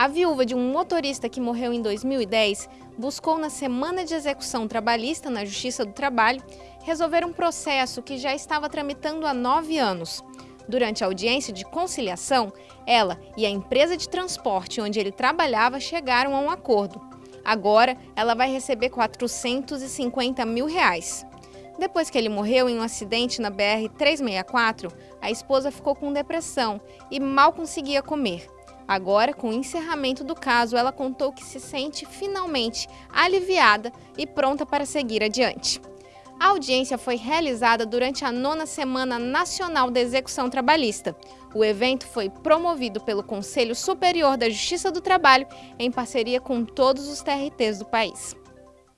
A viúva de um motorista que morreu em 2010 buscou na semana de execução trabalhista na Justiça do Trabalho resolver um processo que já estava tramitando há nove anos. Durante a audiência de conciliação, ela e a empresa de transporte onde ele trabalhava chegaram a um acordo. Agora, ela vai receber 450 mil reais. Depois que ele morreu em um acidente na BR-364, a esposa ficou com depressão e mal conseguia comer. Agora, com o encerramento do caso, ela contou que se sente finalmente aliviada e pronta para seguir adiante. A audiência foi realizada durante a nona Semana Nacional da Execução Trabalhista. O evento foi promovido pelo Conselho Superior da Justiça do Trabalho em parceria com todos os TRTs do país.